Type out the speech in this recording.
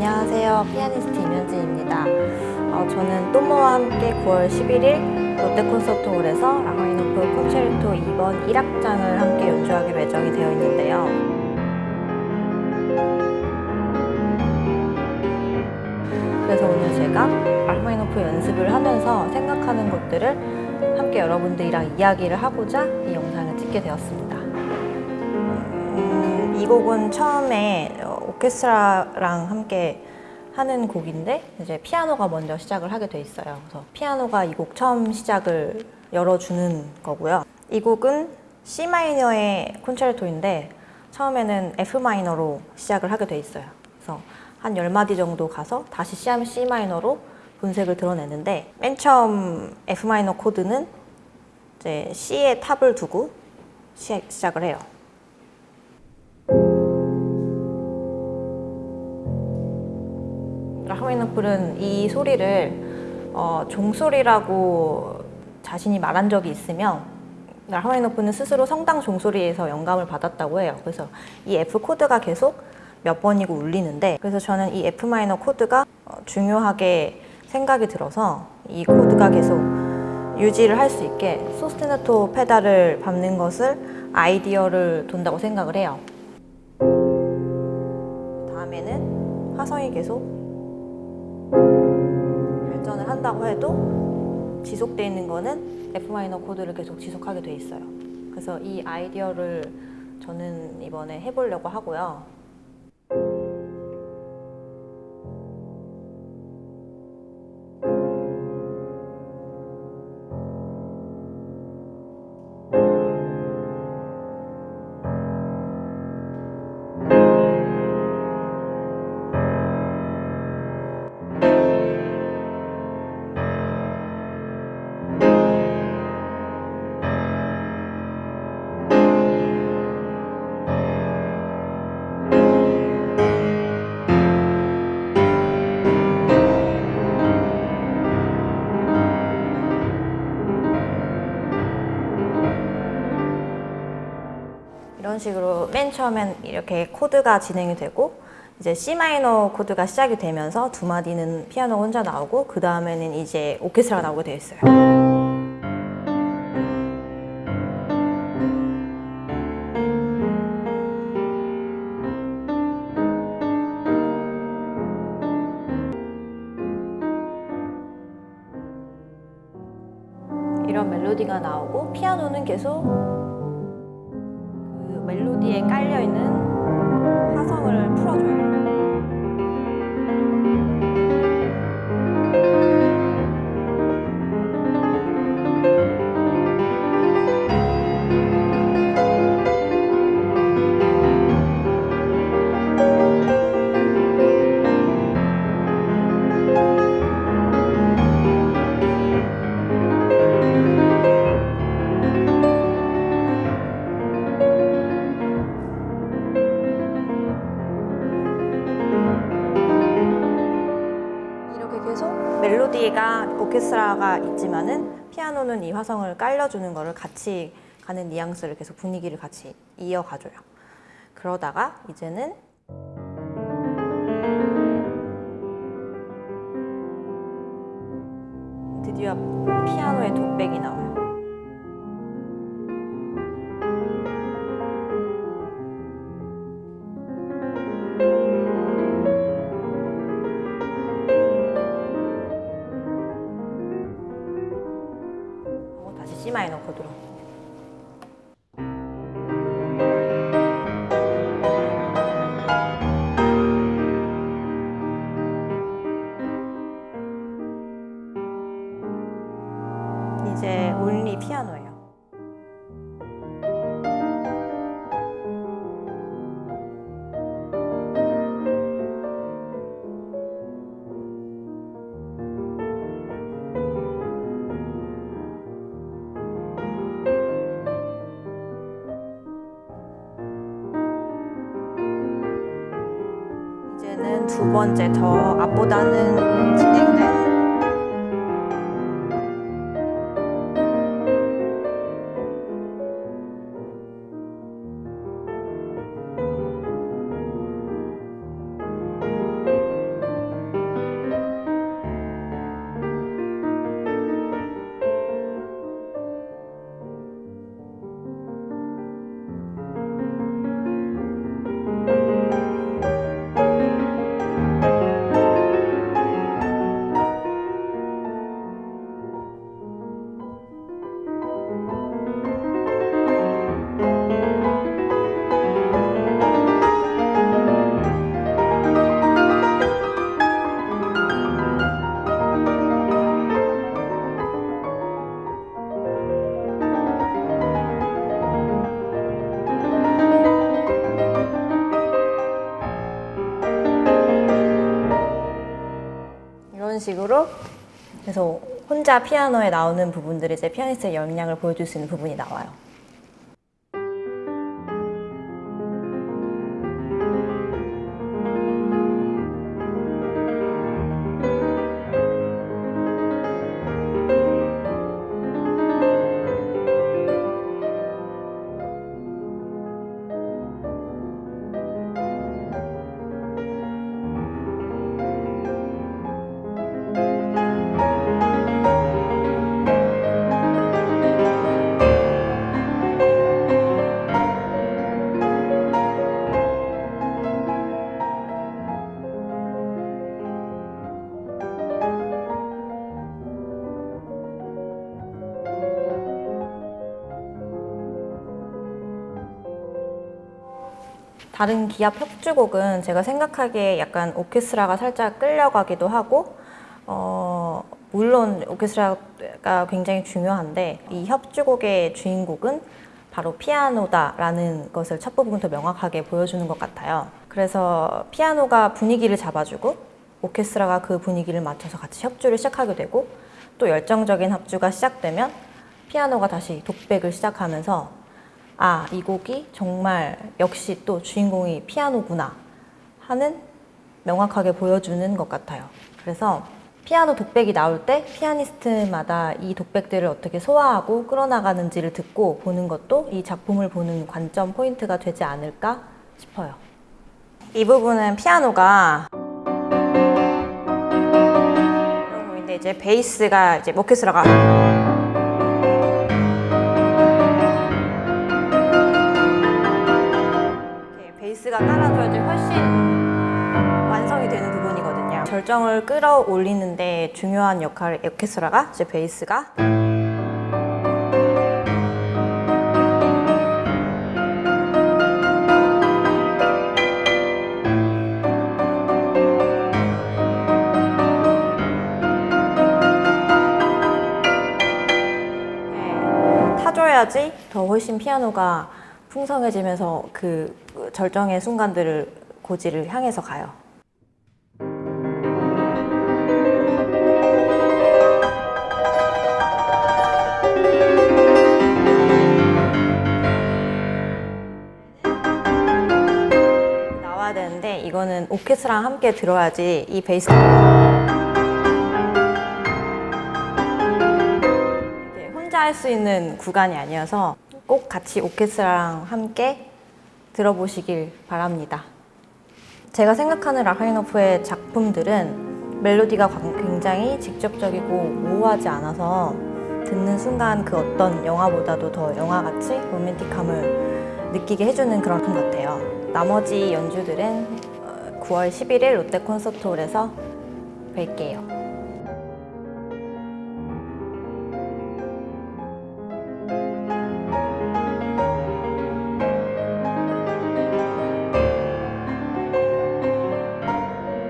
안녕하세요. 피아니스트 임현진입니다. 어, 저는 또모와 함께 9월 11일 롯데 콘서트홀에서 라흐마니노프 콘체르토 2번 1악장을 함께 연주하기로 예정이 되어 있는데요. 그래서 오늘 제가 라흐마니노프 연습을 하면서 생각하는 것들을 함께 여러분들이랑 이야기를 하고자 이 영상을 찍게 되었습니다. 음, 이 곡은 처음에 어, 오케스트라랑 함께 하는 곡인데 이제 피아노가 먼저 시작을 하게 돼 있어요. 그래서 피아노가 이 곡 처음 시작을 열어주는 거고요. 이 곡은 C 마이너의 콘체르토인데 처음에는 F 마이너로 시작을 하게 돼 있어요. 그래서 한 10마디 정도 가서 다시 C 마이너로 본색을 드러내는데 맨 처음 F 마이너 코드는 이제 C에 top을 두고 시, 시작을 해요. 라흐마니노프는 이 소리를 어, 종소리라고 자신이 말한 적이 있으며 라흐마니노프는 스스로 성당 종소리에서 영감을 받았다고 해요. 그래서 이 F 코드가 계속 몇 번이고 울리는데 그래서 저는 이 F 마이너 코드가 어, 중요하게 생각이 들어서 이 코드가 계속 유지를 할 수 있게 소스테나토 페달을 밟는 것을 아이디어를 둔다고 생각을 해요. 다음에는 화성이 계속 발전을 한다고 해도 지속되어 있는 거는 F 마이너 코드를 계속 지속하게 돼 있어요. 그래서 이 아이디어를 저는 이번에 해보려고 하고요. 이런 식으로 맨 처음엔 이렇게 코드가 진행이 되고 이제 C 마이너 코드가 시작이 되면서 두 마디는 피아노 혼자 나오고 그 다음에는 이제 오케스트라가 나오게 되어 있어요. 이런 멜로디가 나오고 피아노는 계속 그 멜로디에 깔려 있는 화성을 풀어줘요. 멜로디가 오케스트라가 있지만은 피아노는 이 화성을 깔려주는 거를 같이 가는 뉘앙스를 계속 분위기를 같이 이어가줘요. 그러다가 이제는 드디어 피아노의 독백이 나와요. 코드로. 이제 온리 피아노예요. 두 번째 더 앞보다는 진행된 이런 식으로 그래서 혼자 피아노에 나오는 부분들이 이제 피아니스트의 역량을 보여줄 수 있는 부분이 나와요. 다른 기합 협주곡은 제가 생각하기에 약간 오케스트라가 살짝 끌려가기도 하고 어, 물론 오케스트라가 굉장히 중요한데 이 협주곡의 주인공은 바로 피아노다라는 것을 첫 부분부터 명확하게 보여주는 것 같아요. 그래서 피아노가 분위기를 잡아주고 오케스트라가 그 분위기를 맞춰서 같이 협주를 시작하게 되고 또 열정적인 합주가 시작되면 피아노가 다시 독백을 시작하면서 아, 이 곡이 정말 역시 또 주인공이 피아노구나 하는 명확하게 보여주는 것 같아요. 그래서 피아노 독백이 나올 때 피아니스트마다 이 독백들을 어떻게 소화하고 끌어나가는지를 듣고 보는 것도 이 작품을 보는 관점 포인트가 되지 않을까 싶어요. 이 부분은 피아노가 이런 부분인데 이제 베이스가 이제 오케스트라가 완성이 되는 부분이거든요. 절정을 끌어올리는데 중요한 역할을 오케스트라가 이제 베이스가 네, 타줘야지 더 훨씬 피아노가 풍성해지면서 그 절정의 순간들을 고지를 향해서 가요. 나와야 되는데 이거는 오케스트라랑 함께 들어야지 이 베이스 혼자 할 수 있는 구간이 아니어서 꼭 같이 오케스트라랑 함께 들어보시길 바랍니다. 제가 생각하는 라흐마니노프의 작품들은 멜로디가 굉장히 직접적이고 모호하지 않아서 듣는 순간 그 어떤 영화보다도 더 영화같이 로맨틱함을 느끼게 해주는 그런 것 같아요. 나머지 연주들은 어, 9월 11일 롯데 콘서트홀에서 뵐게요.